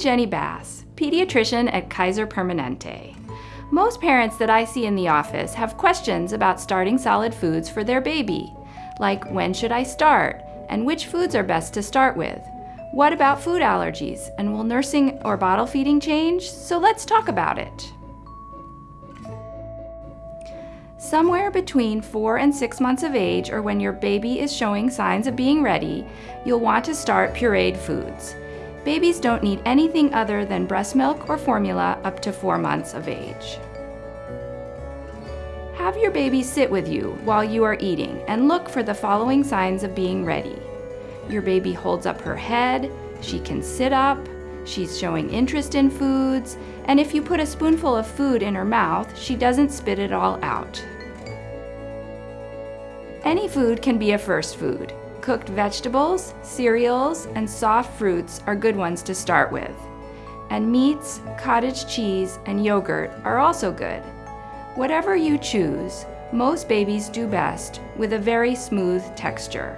Jenny Bass, pediatrician at Kaiser Permanente. Most parents that I see in the office have questions about starting solid foods for their baby, like when should I start, and which foods are best to start with. What about food allergies, and will nursing or bottle feeding change? So let's talk about it. Somewhere between four and six months of age, or when your baby is showing signs of being ready, you'll want to start pureed foods. Babies don't need anything other than breast milk or formula up to four months of age. Have your baby sit with you while you are eating and look for the following signs of being ready. Your baby holds up her head, she can sit up, she's showing interest in foods, and if you put a spoonful of food in her mouth, she doesn't spit it all out. Any food can be a first food. Cooked vegetables, cereals, and soft fruits are good ones to start with. And meats, cottage cheese, and yogurt are also good. Whatever you choose, most babies do best with a very smooth texture.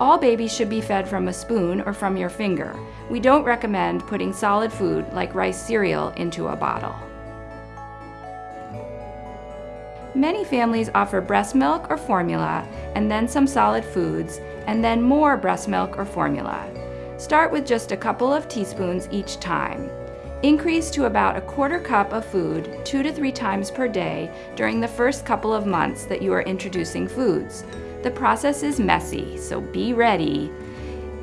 All babies should be fed from a spoon or from your finger. We don't recommend putting solid food like rice cereal into a bottle. Many families offer breast milk or formula and then some solid foods and then more breast milk or formula. Start with just a couple of teaspoons each time. Increase to about a quarter cup of food two to three times per day during the first couple of months that you are introducing foods. The process is messy, so be ready.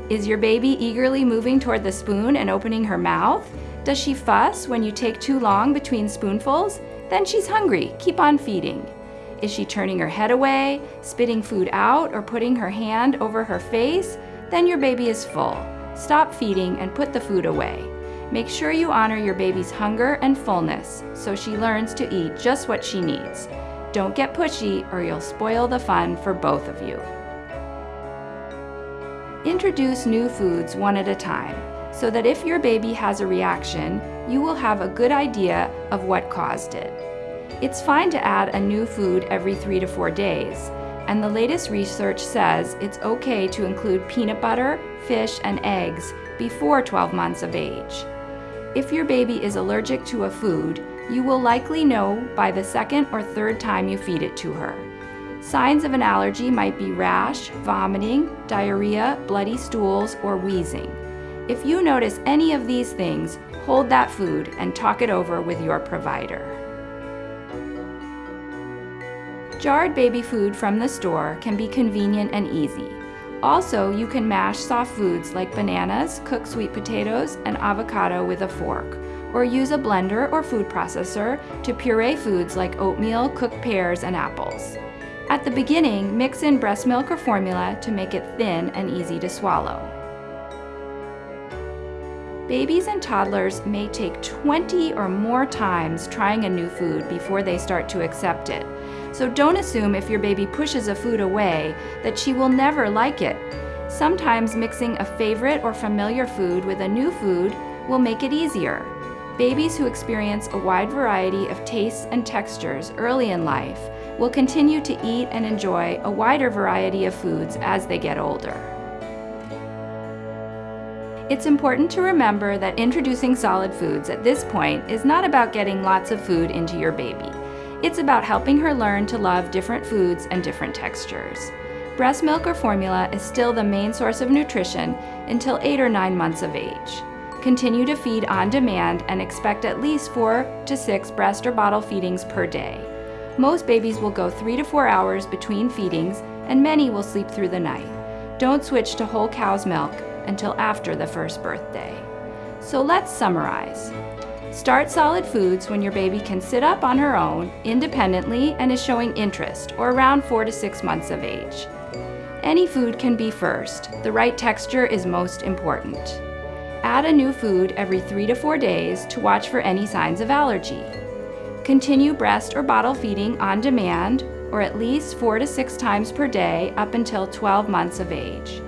Is your baby eagerly moving toward the spoon and opening her mouth? Does she fuss when you take too long between spoonfuls? Then she's hungry. Keep on feeding. Is she turning her head away, spitting food out, or putting her hand over her face? Then your baby is full. Stop feeding and put the food away. Make sure you honor your baby's hunger and fullness so she learns to eat just what she needs. Don't get pushy or you'll spoil the fun for both of you. Introduce new foods one at a time so that if your baby has a reaction, you will have a good idea of what caused it. It's fine to add a new food every three to four days, and the latest research says it's okay to include peanut butter, fish, and eggs before 12 months of age. If your baby is allergic to a food, you will likely know by the second or third time you feed it to her. Signs of an allergy might be rash, vomiting, diarrhea, bloody stools, or wheezing. If you notice any of these things, hold that food and talk it over with your provider. Jarred baby food from the store can be convenient and easy. Also, you can mash soft foods like bananas, cooked sweet potatoes, and avocado with a fork, or use a blender or food processor to puree foods like oatmeal, cooked pears, and apples. At the beginning, mix in breast milk or formula to make it thin and easy to swallow. Babies and toddlers may take 20 or more times trying a new food before they start to accept it. So don't assume if your baby pushes a food away that she will never like it. Sometimes mixing a favorite or familiar food with a new food will make it easier. Babies who experience a wide variety of tastes and textures early in life will continue to eat and enjoy a wider variety of foods as they get older. It's important to remember that introducing solid foods at this point is not about getting lots of food into your baby. It's about helping her learn to love different foods and different textures. Breast milk or formula is still the main source of nutrition until 8 or 9 months of age. Continue to feed on demand and expect at least 4 to 6 breast or bottle feedings per day. Most babies will go 3 to 4 hours between feedings and many will sleep through the night. Don't switch to whole cow's milk until after the first birthday. So let's summarize. Start solid foods when your baby can sit up on her own independently and is showing interest, or around four to six months of age. Any food can be first. The right texture is most important. Add a new food every three to four days to watch for any signs of allergy. Continue breast or bottle feeding on demand, or at least four to six times per day up until 12 months of age.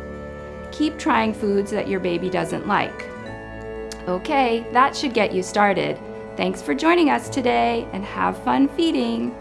Keep trying foods that your baby doesn't like. Okay, that should get you started. Thanks for joining us today and have fun feeding.